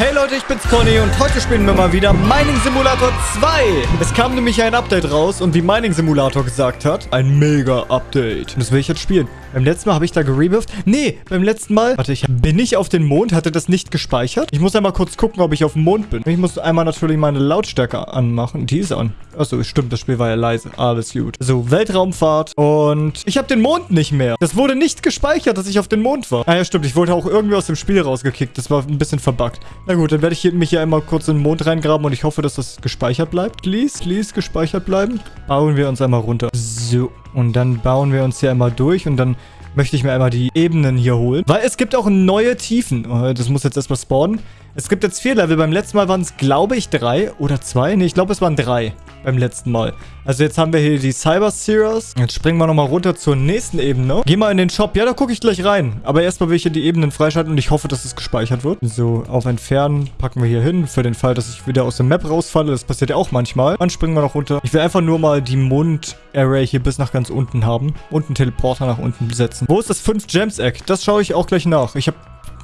Hey Leute, ich bin's Conny und heute spielen wir mal wieder Mining Simulator 2. Es kam nämlich ein Update raus und wie Mining Simulator gesagt hat, ein Mega-Update. Und das will ich jetzt spielen. Beim letzten Mal habe ich da gerebirthed. Nee, beim letzten Mal, warte, ich bin ich auf den Mond, hatte das nicht gespeichert. Ich muss einmal kurz gucken, ob ich auf dem Mond bin. Ich muss einmal natürlich meine Lautstärke anmachen. Die ist an. Achso, stimmt, das Spiel war ja leise. Alles gut. So, Weltraumfahrt und ich habe den Mond nicht mehr. Das wurde nicht gespeichert, dass ich auf den Mond war. Ah ja, stimmt, ich wurde auch irgendwie aus dem Spiel rausgekickt. Das war ein bisschen verbuggt. Na gut, dann werde ich mich hier einmal kurz in den Mond reingraben und ich hoffe, dass das gespeichert bleibt. Please, please, gespeichert bleiben. Bauen wir uns einmal runter. So, und dann bauen wir uns hier einmal durch und dann möchte ich mir einmal die Ebenen hier holen. Weil es gibt auch neue Tiefen. Oh, das muss jetzt erstmal spawnen. Es gibt jetzt vier Level. Beim letzten Mal waren es, glaube ich, drei oder zwei. Ne, ich glaube, es waren drei beim letzten Mal. Also jetzt haben wir hier die Cyber Series. Jetzt springen wir nochmal runter zur nächsten Ebene. Geh mal in den Shop. Ja, da gucke ich gleich rein. Aber erstmal will ich hier die Ebenen freischalten und ich hoffe, dass es gespeichert wird. So, auf Entfernen packen wir hier hin. Für den Fall, dass ich wieder aus der Map rausfalle. Das passiert ja auch manchmal. Dann springen wir noch runter. Ich will einfach nur mal die Mond-Array hier bis nach ganz unten haben. Und einen Teleporter nach unten setzen. Wo ist das 5-Gems-Eck? Das schaue ich auch gleich nach. Ich habe...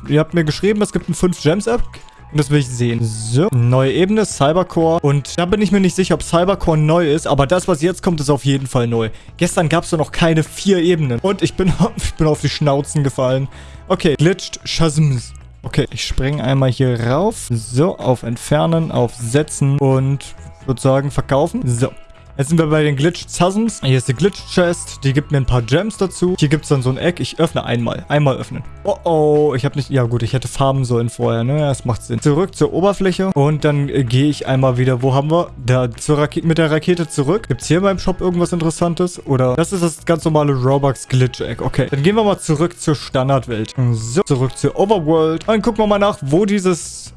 Ihr habt mir geschrieben, es gibt ein 5-Gems-Eck. Und das will ich sehen. So, neue Ebene, Cybercore. Und da bin ich mir nicht sicher, ob Cybercore neu ist. Aber das, was jetzt kommt, ist auf jeden Fall neu. Gestern gab es noch keine vier Ebenen. Und ich bin, ich bin auf die Schnauzen gefallen. Okay, glitched Shazms. Okay, ich springe einmal hier rauf. So, auf Entfernen, auf Setzen und würde sagen verkaufen. So, Jetzt sind wir bei den Glitch Chasms. Hier ist die Glitch Chest. Die gibt mir ein paar Gems dazu. Hier gibt es dann so ein Eck. Ich öffne einmal. Einmal öffnen. Oh oh. Ich habe nicht... Ja gut, ich hätte farmen sollen vorher, ne? Das macht Sinn. Zurück zur Oberfläche. Und dann äh, gehe ich einmal wieder... Wo haben wir? Da zur mit der Rakete zurück. Gibt es hier beim Shop irgendwas Interessantes? Oder... Das ist das ganz normale Robux Glitch Eck. Okay. Dann gehen wir mal zurück zur Standardwelt. So. Zurück zur Overworld. Dann gucken wir mal nach, wo dieses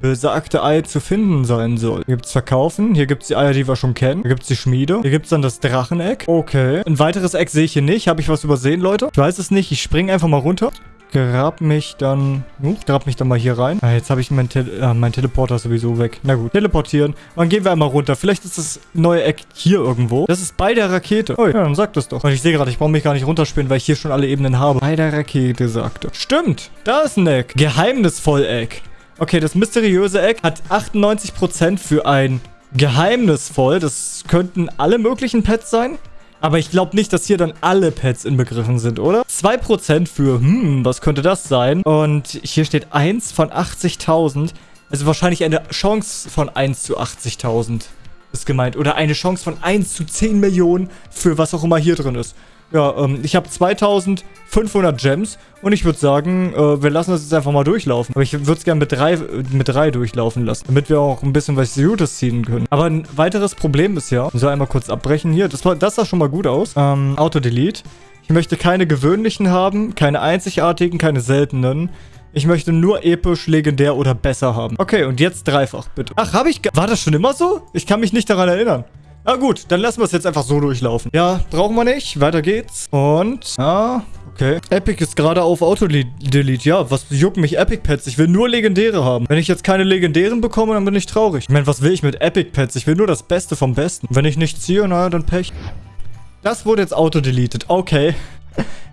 besagte Ei zu finden sein soll. Hier gibt es Verkaufen. Hier gibt es die Eier, die wir schon kennen. Hier gibt es die Schmiede. Hier gibt es dann das Dracheneck. Okay. Ein weiteres Eck sehe ich hier nicht. Habe ich was übersehen, Leute? Ich weiß es nicht. Ich springe einfach mal runter. Grab mich dann... Uh, grab mich dann mal hier rein. Ah, jetzt habe ich mein, Te äh, mein Teleporter sowieso weg. Na gut, teleportieren. Dann gehen wir einmal runter. Vielleicht ist das neue Eck hier irgendwo. Das ist bei der Rakete. Oh ja, dann sag das doch. Und ich sehe gerade, ich brauche mich gar nicht runterspielen, weil ich hier schon alle Ebenen habe. Bei der Rakete, sagte. Stimmt, da ist ein Eck. Geheimnisvoll Eck. Okay, das mysteriöse Eck hat 98% für ein geheimnisvoll. Das könnten alle möglichen Pets sein. Aber ich glaube nicht, dass hier dann alle Pets inbegriffen sind, oder? 2% für, hm, was könnte das sein? Und hier steht 1 von 80.000. Also wahrscheinlich eine Chance von 1 zu 80.000 ist gemeint. Oder eine Chance von 1 zu 10 Millionen für was auch immer hier drin ist. Ja, ähm, ich habe 2500 Gems und ich würde sagen, äh, wir lassen das jetzt einfach mal durchlaufen. Aber ich würde es gerne mit drei, mit drei durchlaufen lassen, damit wir auch ein bisschen was Gutes ziehen können. Aber ein weiteres Problem ist ja, so einmal kurz abbrechen hier, das, war, das sah schon mal gut aus. Ähm, Auto-Delete. Ich möchte keine gewöhnlichen haben, keine einzigartigen, keine seltenen. Ich möchte nur episch, legendär oder besser haben. Okay, und jetzt dreifach, bitte. Ach, habe ich... War das schon immer so? Ich kann mich nicht daran erinnern. Ah gut, dann lassen wir es jetzt einfach so durchlaufen. Ja, brauchen wir nicht. Weiter geht's. Und, ja, okay. Epic ist gerade auf Auto-Delete. Ja, was jucken mich Epic-Pets? Ich will nur Legendäre haben. Wenn ich jetzt keine Legendären bekomme, dann bin ich traurig. Ich meine, was will ich mit Epic-Pets? Ich will nur das Beste vom Besten. Wenn ich nicht ziehe, naja, dann Pech. Das wurde jetzt auto-deleted. Okay.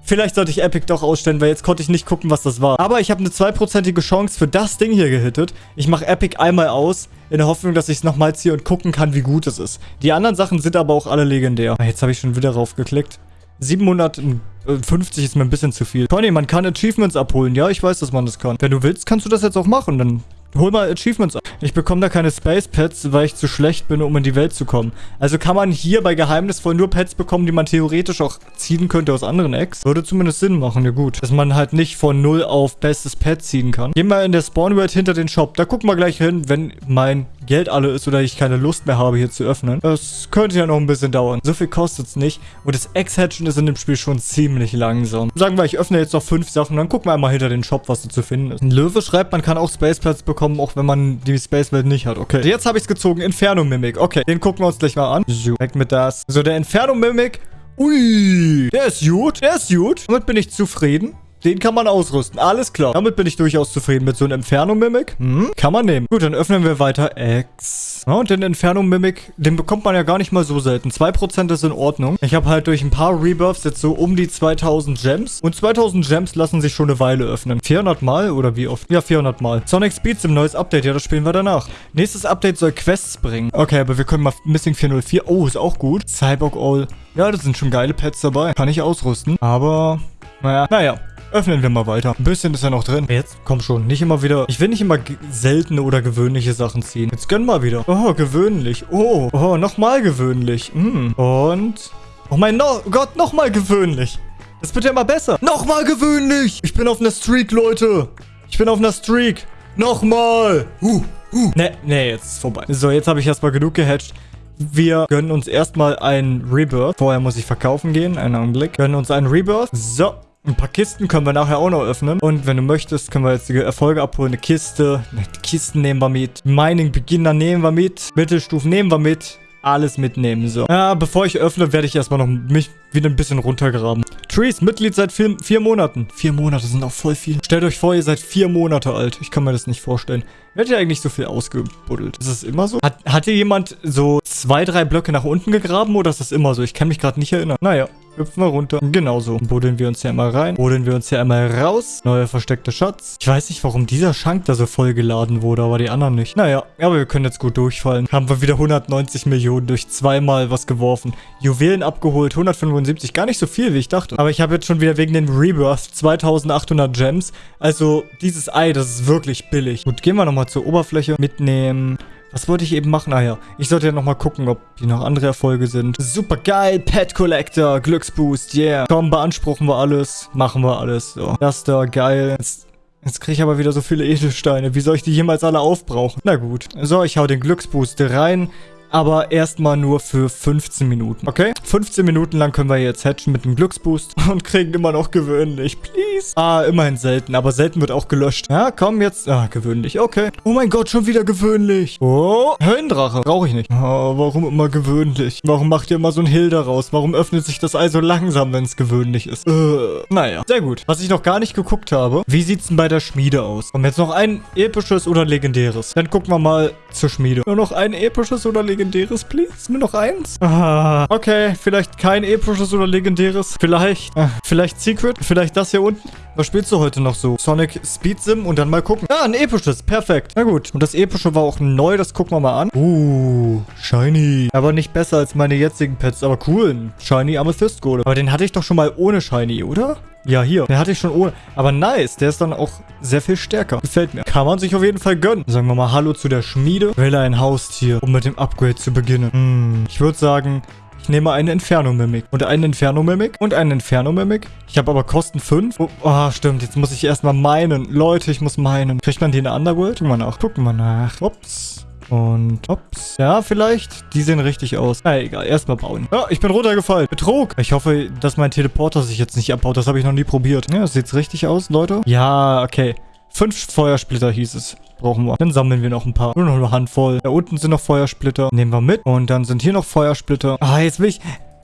Vielleicht sollte ich Epic doch ausstellen, weil jetzt konnte ich nicht gucken, was das war. Aber ich habe eine zweiprozentige Chance für das Ding hier gehittet. Ich mache Epic einmal aus, in der Hoffnung, dass ich es nochmal ziehe und gucken kann, wie gut es ist. Die anderen Sachen sind aber auch alle legendär. Ah, jetzt habe ich schon wieder drauf geklickt. 750 ist mir ein bisschen zu viel. Conny, man kann Achievements abholen. Ja, ich weiß, dass man das kann. Wenn du willst, kannst du das jetzt auch machen. Dann hol mal Achievements ab. Ich bekomme da keine Space Pets, weil ich zu schlecht bin, um in die Welt zu kommen. Also kann man hier bei Geheimnisvoll nur Pets bekommen, die man theoretisch auch ziehen könnte aus anderen Eggs. Würde zumindest Sinn machen, ja gut. Dass man halt nicht von 0 auf bestes Pet ziehen kann. Gehen wir in der Spawn World hinter den Shop. Da gucken wir gleich hin, wenn mein Geld alle ist oder ich keine Lust mehr habe, hier zu öffnen. Das könnte ja noch ein bisschen dauern. So viel kostet es nicht. Und das Eggs-Hatchen ist in dem Spiel schon ziemlich langsam. Sagen wir, ich öffne jetzt noch fünf Sachen, dann gucken wir einmal hinter den Shop, was da zu finden ist. Ein Löwe schreibt, man kann auch Space Pets bekommen, auch wenn man die Space Welt nicht hat. Okay. Jetzt habe ich es gezogen. Inferno Mimic. Okay, den gucken wir uns gleich mal an. So, weg mit das. So, der Inferno Mimic. Ui, der ist gut. Der ist gut. Damit bin ich zufrieden. Den kann man ausrüsten. Alles klar. Damit bin ich durchaus zufrieden. Mit so einem Inferno-Mimic. Hm, kann man nehmen. Gut, dann öffnen wir weiter X. Ja, und den Inferno-Mimic, den bekommt man ja gar nicht mal so selten. 2% ist in Ordnung. Ich habe halt durch ein paar Rebirths jetzt so um die 2000 Gems. Und 2000 Gems lassen sich schon eine Weile öffnen. 400 Mal oder wie oft? Ja, 400 Mal. Sonic Speeds im neues Update. Ja, das spielen wir danach. Nächstes Update soll Quests bringen. Okay, aber wir können mal Missing 404. Oh, ist auch gut. Cyborg All. Ja, das sind schon geile Pets dabei. Kann ich ausrüsten. Aber, naja, naja. Öffnen wir mal weiter. Ein bisschen ist ja noch drin. Jetzt, komm schon. Nicht immer wieder... Ich will nicht immer seltene oder gewöhnliche Sachen ziehen. Jetzt gönn mal wieder. Oh, gewöhnlich. Oh, oh, nochmal gewöhnlich. Mm. Und... Oh mein no Gott, nochmal gewöhnlich. Das wird ja immer besser. Nochmal gewöhnlich. Ich bin auf einer Streak, Leute. Ich bin auf einer Streak. Nochmal. Uh, uh. Ne, ne, jetzt ist vorbei. So, jetzt habe ich erstmal genug gehatcht. Wir gönnen uns erstmal ein Rebirth. Vorher muss ich verkaufen gehen. Einen Augenblick. Gönnen uns einen Rebirth. So. Ein paar Kisten können wir nachher auch noch öffnen. Und wenn du möchtest, können wir jetzt die Erfolge abholen. Eine Kiste. Die Kisten nehmen wir mit. Mining Beginner nehmen wir mit. Mittelstufen nehmen wir mit alles mitnehmen. So. Ja, bevor ich öffne, werde ich erstmal noch mich wieder ein bisschen runtergraben. Trees, Mitglied seit vier, vier Monaten. Vier Monate sind auch voll viel. Stellt euch vor, ihr seid vier Monate alt. Ich kann mir das nicht vorstellen. Wird ja eigentlich so viel ausgebuddelt? Ist das immer so? Hat, hat jemand so zwei, drei Blöcke nach unten gegraben oder ist das immer so? Ich kann mich gerade nicht erinnern. Naja, hüpfen wir runter. Genauso. Buddeln wir uns hier einmal rein. Buddeln wir uns hier einmal raus. Neuer versteckter Schatz. Ich weiß nicht, warum dieser Schank da so voll geladen wurde, aber die anderen nicht. Naja, aber wir können jetzt gut durchfallen. Haben wir wieder 190 Millionen durch zweimal was geworfen. Juwelen abgeholt. 175. Gar nicht so viel, wie ich dachte. Aber ich habe jetzt schon wieder wegen den Rebirth 2800 Gems. Also dieses Ei, das ist wirklich billig. Gut, gehen wir nochmal zur Oberfläche mitnehmen. Was wollte ich eben machen? Ah ja, ich sollte ja nochmal gucken, ob hier noch andere Erfolge sind. Super geil, Pet Collector, Glücksboost, yeah. Komm, beanspruchen wir alles, machen wir alles. So, das da, geil. Jetzt, jetzt kriege ich aber wieder so viele Edelsteine. Wie soll ich die jemals alle aufbrauchen? Na gut. So, ich hau den Glücksboost rein aber erstmal nur für 15 Minuten, okay? 15 Minuten lang können wir jetzt hatchen mit dem Glücksboost und kriegen immer noch gewöhnlich, please. Ah, immerhin selten, aber selten wird auch gelöscht. Ja, komm jetzt. Ah, gewöhnlich, okay. Oh mein Gott, schon wieder gewöhnlich. Oh, Höllendrache. Brauche ich nicht. Oh, warum immer gewöhnlich? Warum macht ihr immer so ein Hill daraus? Warum öffnet sich das Ei so langsam, wenn es gewöhnlich ist? Äh, naja, sehr gut. Was ich noch gar nicht geguckt habe, wie sieht es denn bei der Schmiede aus? Wir jetzt noch ein episches oder legendäres? Dann gucken wir mal zur Schmiede. Nur noch ein episches oder legendäres? please? Nur noch eins? Ah, okay, vielleicht kein episches oder legendäres. Vielleicht, äh, vielleicht Secret. Vielleicht das hier unten. Was spielst du heute noch so? Sonic Speed Sim und dann mal gucken. Ah, ein episches. Perfekt. Na gut. Und das epische war auch neu. Das gucken wir mal an. Uh, Shiny. Aber nicht besser als meine jetzigen Pets. Aber cool. Shiny Amethyst Golem. Aber den hatte ich doch schon mal ohne Shiny, oder? Ja, hier. Den hatte ich schon ohne. Aber nice. Der ist dann auch sehr viel stärker. Gefällt mir. Kann man sich auf jeden Fall gönnen. Sagen wir mal Hallo zu der Schmiede. Wähle ein Haustier, um mit dem Upgrade zu beginnen. Hm. Ich würde sagen, ich nehme einen Inferno-Mimic. Und einen Inferno-Mimic. Und einen Inferno-Mimic. Ich habe aber Kosten 5. Oh, oh, stimmt. Jetzt muss ich erstmal meinen. Leute, ich muss meinen. Kriegt man die in der Underworld? Gucken wir nach. Gucken wir nach. Ups. Und ups. Ja, vielleicht. Die sehen richtig aus. Na, egal. Erstmal bauen. Ja, ich bin runtergefallen. Betrug. Ich hoffe, dass mein Teleporter sich jetzt nicht abbaut. Das habe ich noch nie probiert. Ja, das sieht richtig aus, Leute. Ja, okay. Fünf Feuersplitter hieß es. Brauchen wir. Dann sammeln wir noch ein paar. Nur noch eine Handvoll. Da unten sind noch Feuersplitter. Nehmen wir mit. Und dann sind hier noch Feuersplitter. Ah, jetzt will ich...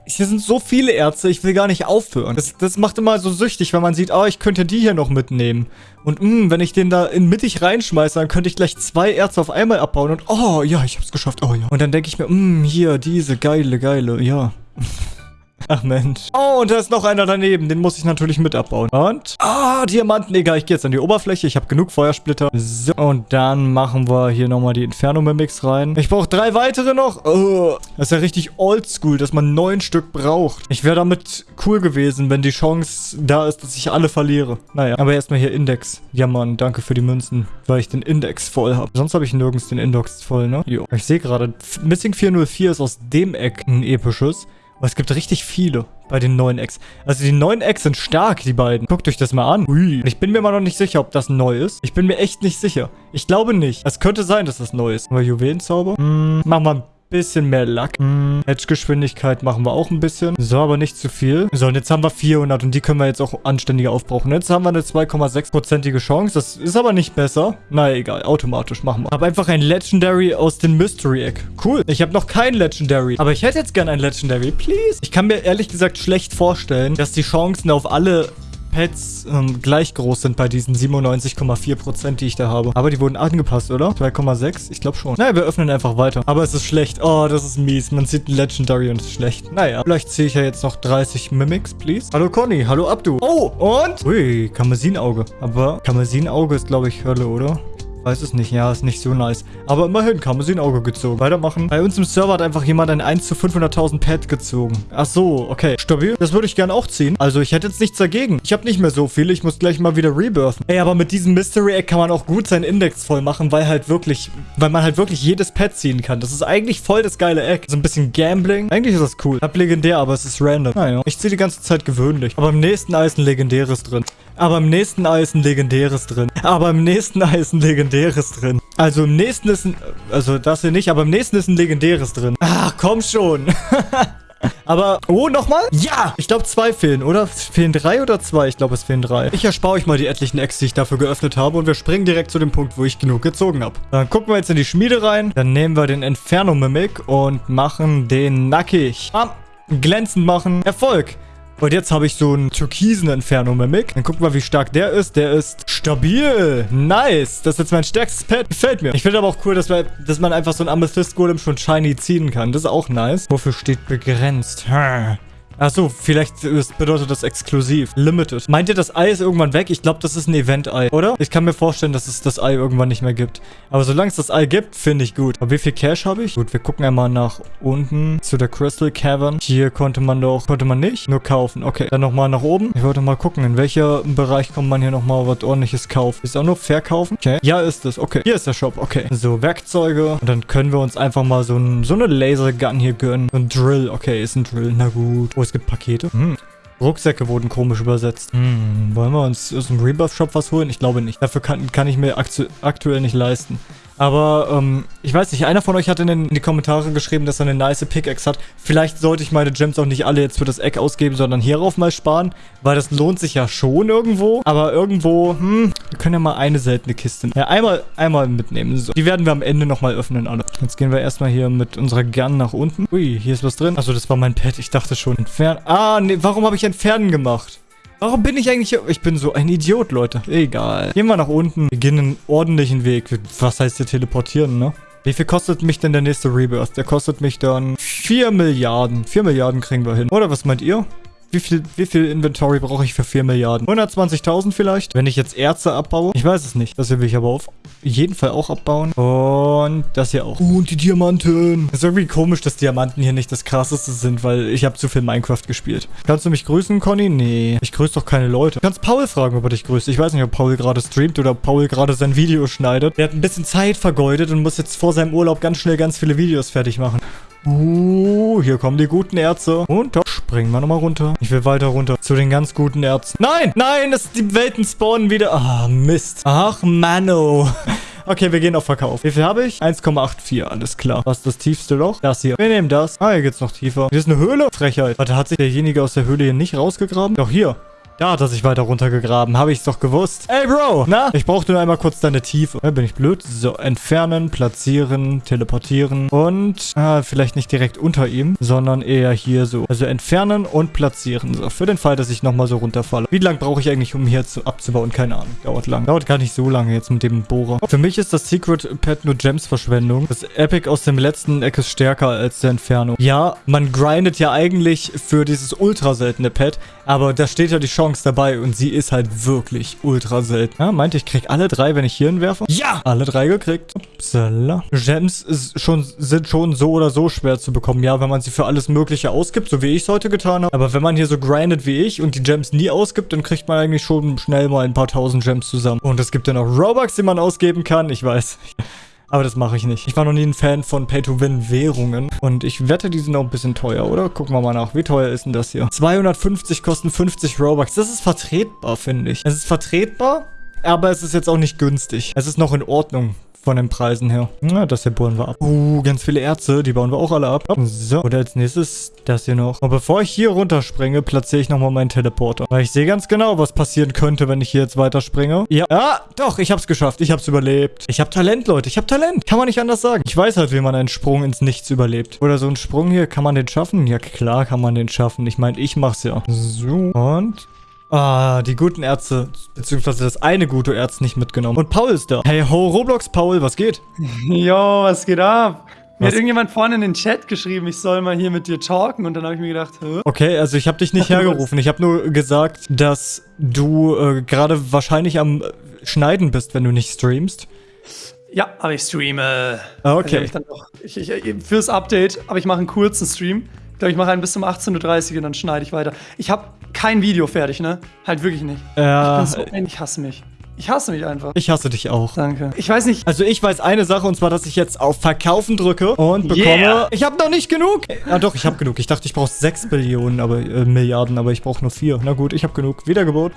Hier sind so viele Ärzte, ich will gar nicht aufhören. Das, das macht immer so süchtig, wenn man sieht, oh, ich könnte die hier noch mitnehmen. Und mh, hm, wenn ich den da in mittig reinschmeiße, dann könnte ich gleich zwei Ärzte auf einmal abbauen. Und oh, ja, ich hab's geschafft. Oh ja. Und dann denke ich mir, mh, hm, hier, diese geile, geile, ja. Ach Mensch. Oh, und da ist noch einer daneben. Den muss ich natürlich mit abbauen. Und? Ah, Diamanten. Egal, ich gehe jetzt an die Oberfläche. Ich habe genug Feuersplitter. So, und dann machen wir hier nochmal die Inferno-Mimics rein. Ich brauche drei weitere noch. Oh, das ist ja richtig oldschool, dass man neun Stück braucht. Ich wäre damit cool gewesen, wenn die Chance da ist, dass ich alle verliere. Naja, aber erstmal hier Index. Ja, Mann, danke für die Münzen, weil ich den Index voll habe. Sonst habe ich nirgends den Index voll, ne? Jo. Ich sehe gerade, Missing 404 ist aus dem Eck ein episches. Aber es gibt richtig viele bei den neuen Eggs. Also die neuen Eggs sind stark, die beiden. Guckt euch das mal an. Ui. Ich bin mir mal noch nicht sicher, ob das neu ist. Ich bin mir echt nicht sicher. Ich glaube nicht. Es könnte sein, dass das neu ist. Aber Juwelenzauber? Hm, machen wir ein bisschen mehr Lack. Hm, Edge-Geschwindigkeit machen wir auch ein bisschen. So, aber nicht zu viel. So, und jetzt haben wir 400 und die können wir jetzt auch anständiger aufbrauchen. Jetzt haben wir eine 2,6%ige Chance. Das ist aber nicht besser. Na egal, automatisch machen wir. Ich habe einfach ein Legendary aus dem Mystery Egg. Cool. Ich habe noch kein Legendary. Aber ich hätte jetzt gern ein Legendary. Please. Ich kann mir ehrlich gesagt schlecht vorstellen, dass die Chancen auf alle Pets ähm, gleich groß sind bei diesen 97,4%, die ich da habe. Aber die wurden angepasst, oder? 2,6? Ich glaube schon. Naja, wir öffnen einfach weiter. Aber es ist schlecht. Oh, das ist mies. Man sieht ein Legendary und es ist schlecht. Naja, vielleicht ziehe ich ja jetzt noch 30 Mimics, please. Hallo Conny, hallo Abdu. Oh, und? Ui, Kammersinauge. Aber Kammersinauge ist, glaube ich, Hölle, oder? Weiß es nicht, ja, ist nicht so nice. Aber immerhin kann man sie in Auge gezogen. Weitermachen. Bei uns im Server hat einfach jemand ein 1 zu 500.000 Pad gezogen. Ach so, okay. Stabil. Das würde ich gerne auch ziehen. Also ich hätte jetzt nichts dagegen. Ich habe nicht mehr so viele. Ich muss gleich mal wieder rebirthen. Ey, aber mit diesem Mystery Egg kann man auch gut seinen Index voll machen, weil halt wirklich, weil man halt wirklich jedes Pad ziehen kann. Das ist eigentlich voll das geile Egg. So ein bisschen Gambling. Eigentlich ist das cool. Hab legendär, aber es ist random. Naja, ich ziehe die ganze Zeit gewöhnlich. Aber im nächsten Ei ist ein legendäres drin. Aber im nächsten Ei ist ein legendäres drin. Aber im nächsten Ei ist ein legendäres drin. Also im nächsten ist ein... Also das hier nicht, aber im nächsten ist ein legendäres drin. Ach, komm schon. Aber, oh, nochmal? Ja! Ich glaube, zwei fehlen, oder? Fehlen drei oder zwei? Ich glaube, es fehlen drei. Ich erspare euch mal die etlichen Eggs, die ich dafür geöffnet habe. Und wir springen direkt zu dem Punkt, wo ich genug gezogen habe. Dann gucken wir jetzt in die Schmiede rein. Dann nehmen wir den Inferno Mimic und machen den nackig. Bam. Glänzend machen. Erfolg. Und jetzt habe ich so einen türkisen Inferno-Mimic. Dann gucken wir, wie stark der ist. Der ist stabil. Nice. Das ist jetzt mein stärkstes Pet. Gefällt mir. Ich finde aber auch cool, dass, wir, dass man einfach so einen Amethyst-Golem schon shiny ziehen kann. Das ist auch nice. Wofür steht begrenzt? Hm. Achso, vielleicht bedeutet das exklusiv. Limited. Meint ihr, das Ei ist irgendwann weg? Ich glaube, das ist ein Event-Ei, oder? Ich kann mir vorstellen, dass es das Ei irgendwann nicht mehr gibt. Aber solange es das Ei gibt, finde ich gut. Aber wie viel Cash habe ich? Gut, wir gucken einmal nach unten zu der Crystal Cavern. Hier konnte man doch, konnte man nicht, nur kaufen. Okay, dann nochmal nach oben. Ich wollte mal gucken, in welchem Bereich kommt man hier nochmal was ordentliches kaufen. Ist auch nur verkaufen? Okay. Ja, ist es. Okay. Hier ist der Shop. Okay. So, Werkzeuge. Und dann können wir uns einfach mal so, ein, so eine Lasergun hier gönnen. Ein Drill. Okay, ist ein Drill. Na gut. Ist es gibt Pakete. Hm. Rucksäcke wurden komisch übersetzt. Hm, wollen wir uns aus dem Rebuff-Shop was holen? Ich glaube nicht. Dafür kann, kann ich mir aktuell nicht leisten. Aber, ähm, ich weiß nicht, einer von euch hat in, den, in, die Kommentare geschrieben, dass er eine nice Pickaxe hat. Vielleicht sollte ich meine Gems auch nicht alle jetzt für das Eck ausgeben, sondern hierauf mal sparen, weil das lohnt sich ja schon irgendwo. Aber irgendwo, hm, wir können ja mal eine seltene Kiste, ja, einmal, einmal mitnehmen. So, die werden wir am Ende nochmal öffnen, alle. Jetzt gehen wir erstmal hier mit unserer Gern nach unten. Ui, hier ist was drin. Achso, das war mein Pad, ich dachte schon. Entfernen. Ah, nee, warum habe ich entfernen gemacht? Warum bin ich eigentlich hier? Ich bin so ein Idiot, Leute. Egal. Gehen wir nach unten. Wir gehen einen ordentlichen Weg. Was heißt hier teleportieren, ne? Wie viel kostet mich denn der nächste Rebirth? Der kostet mich dann 4 Milliarden. 4 Milliarden kriegen wir hin. Oder was meint ihr? Wie viel, wie viel Inventory brauche ich für 4 Milliarden? 120.000 vielleicht? Wenn ich jetzt Erze abbaue? Ich weiß es nicht. Das hier will ich aber auf jeden Fall auch abbauen. Und das hier auch. Und die Diamanten. Ist irgendwie komisch, dass Diamanten hier nicht das krasseste sind, weil ich habe zu viel Minecraft gespielt. Kannst du mich grüßen, Conny? Nee. Ich grüße doch keine Leute. Du kannst Paul fragen, ob er dich grüßt. Ich weiß nicht, ob Paul gerade streamt oder ob Paul gerade sein Video schneidet. Der hat ein bisschen Zeit vergeudet und muss jetzt vor seinem Urlaub ganz schnell ganz viele Videos fertig machen. Uh, hier kommen die guten Ärzte. Und da springen wir nochmal runter. Ich will weiter runter. Zu den ganz guten Ärzten. Nein, nein, das, die Welten spawnen wieder. Ah, Mist. Ach, Mano. Okay, wir gehen auf Verkauf. Wie viel habe ich? 1,84, alles klar. Was ist das tiefste Loch? Das hier. Wir nehmen das. Ah, hier geht's noch tiefer. Hier ist eine Höhle. Frechheit. Warte, hat sich derjenige aus der Höhle hier nicht rausgegraben? Doch, hier. Da hat er sich weiter runtergegraben. Habe ich es doch gewusst. Ey, Bro. Na? Ich brauchte nur einmal kurz deine Tiefe. Ja, bin ich blöd? So, entfernen, platzieren, teleportieren. Und, ah, vielleicht nicht direkt unter ihm, sondern eher hier so. Also entfernen und platzieren. So, für den Fall, dass ich nochmal so runterfalle. Wie lange brauche ich eigentlich, um hier zu, abzubauen? Keine Ahnung. Dauert lang. Dauert gar nicht so lange jetzt mit dem Bohrer. Für mich ist das Secret Pad nur Gems-Verschwendung. Das Epic aus dem letzten Eck ist stärker als der Inferno. Ja, man grindet ja eigentlich für dieses ultra seltene Pad, aber da steht ja die Chance, Chance dabei und sie ist halt wirklich ultra selten. Ja, meint, ich krieg alle drei, wenn ich hier hinwerfe? Ja! Alle drei gekriegt. Upsala. Gems ist schon, sind schon so oder so schwer zu bekommen. Ja, wenn man sie für alles Mögliche ausgibt, so wie ich es heute getan habe. Aber wenn man hier so grindet wie ich und die Gems nie ausgibt, dann kriegt man eigentlich schon schnell mal ein paar tausend Gems zusammen. Und es gibt ja noch Robux, die man ausgeben kann. Ich weiß. Aber das mache ich nicht. Ich war noch nie ein Fan von Pay-to-Win-Währungen. Und ich wette, die sind auch ein bisschen teuer, oder? Gucken wir mal nach. Wie teuer ist denn das hier? 250 kosten 50 Robux. Das ist vertretbar, finde ich. Es ist vertretbar, aber es ist jetzt auch nicht günstig. Es ist noch in Ordnung von den Preisen her. Na, das hier bauen wir ab. Uh, ganz viele Erze. Die bauen wir auch alle ab. So, und als nächstes das hier noch. Und bevor ich hier runterspringe, platziere ich nochmal meinen Teleporter. Weil ich sehe ganz genau, was passieren könnte, wenn ich hier jetzt weiterspringe. Ja, ah, doch, ich hab's geschafft. Ich hab's überlebt. Ich hab Talent, Leute. Ich hab Talent. Kann man nicht anders sagen. Ich weiß halt, wie man einen Sprung ins Nichts überlebt. Oder so ein Sprung hier, kann man den schaffen? Ja, klar kann man den schaffen. Ich meine, ich mach's ja. So, und Ah, die guten Ärzte, beziehungsweise das eine gute Arzt nicht mitgenommen. Und Paul ist da. Hey ho, Roblox Paul, was geht? Jo, was geht ab? Mir Was? hat irgendjemand vorne in den Chat geschrieben, ich soll mal hier mit dir talken und dann habe ich mir gedacht, hä? Okay, also ich habe dich nicht hergerufen. Ich habe nur gesagt, dass du äh, gerade wahrscheinlich am äh, Schneiden bist, wenn du nicht streamst. Ja, aber ich streame. Ah, Also okay. ich dann doch, ich, ich, fürs Update, aber ich mache einen kurzen Stream. Ich glaube, ich mache einen bis um 18.30 Uhr und dann schneide ich weiter. Ich habe kein Video fertig, ne? Halt wirklich nicht. Ja, ich, bin so, ich hasse mich. Ich hasse mich einfach. ich hasse dich auch. Danke. Ich weiß nicht, Also ich weiß eine Sache und zwar, dass ich jetzt auf Verkaufen drücke und bekomme... Yeah. Ich habe noch nicht genug. Ja doch, ich habe genug. Ich dachte, ich brauche 6 Billionen, aber äh, Milliarden, aber ich brauche nur 4. Na gut, ich habe genug. Wiedergebot.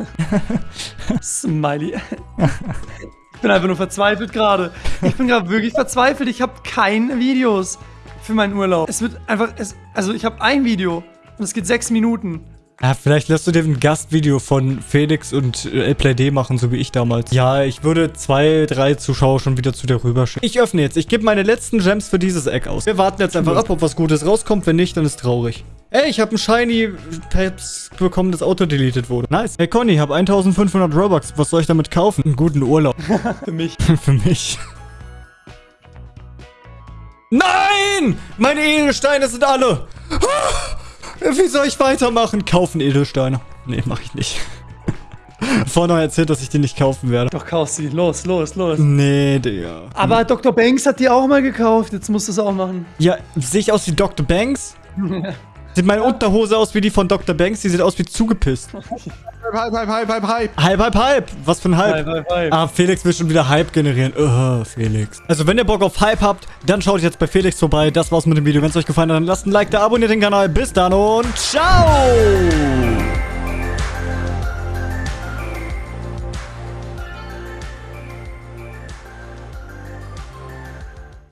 Smiley. ich bin einfach nur verzweifelt gerade. Ich bin gerade wirklich verzweifelt. Ich habe keine Videos für meinen Urlaub. Es wird einfach, es, also ich habe ein Video und es geht sechs Minuten. Ja, vielleicht lässt du dir ein Gastvideo von Felix und äh, LPlayD machen, so wie ich damals. Ja, ich würde zwei, drei Zuschauer schon wieder zu dir rüberschicken. Ich öffne jetzt. Ich gebe meine letzten Gems für dieses Eck aus. Wir warten jetzt einfach ab, ob was Gutes rauskommt. Wenn nicht, dann ist traurig. Ey, ich habe ein Shiny Peps bekommen, das Auto deleted wurde. Nice. Hey Conny, ich habe 1500 Robux. Was soll ich damit kaufen? Einen guten Urlaub. Für mich. für mich. Nein! Meine Edelsteine sind alle! Wie soll ich weitermachen? Kaufen Edelsteine. Nee, mach ich nicht. Vorne erzählt, dass ich die nicht kaufen werde. Doch, kauf sie. Los, los, los. Nee, Digga. Aber Dr. Banks hat die auch mal gekauft. Jetzt musst du es auch machen. Ja, sehe ich aus wie Dr. Banks? Sieht meine Unterhose aus wie die von Dr. Banks? Die sieht aus wie zugepisst. Hype, hype, hype, hype, hype. Halb, halb, halb. Was für ein Halb? Hype, hype, hype. Ah, Felix will schon wieder Hype generieren. Uh, Felix. Also, wenn ihr Bock auf Hype habt, dann schaut jetzt bei Felix vorbei. Das war's mit dem Video. Wenn es euch gefallen hat, dann lasst ein Like da, abonniert den Kanal. Bis dann und ciao!